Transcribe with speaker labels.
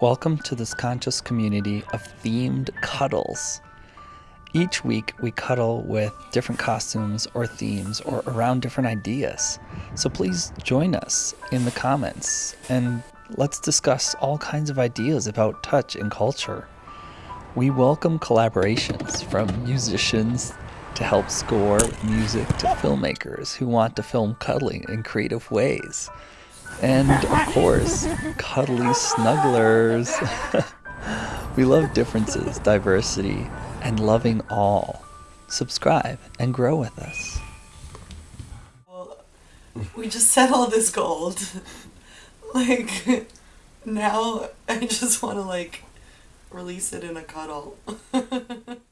Speaker 1: Welcome to this conscious community of themed cuddles. Each week, we cuddle with different costumes or themes or around different ideas. So please join us in the comments and let's discuss all kinds of ideas about touch and culture. We welcome collaborations from musicians to help score music to filmmakers who want to film cuddling in creative ways. And of course, cuddly snugglers. we love differences, diversity, and loving all. Subscribe and grow with us.
Speaker 2: Well, we just settled this gold. like, now I just want to, like, release it in a cuddle.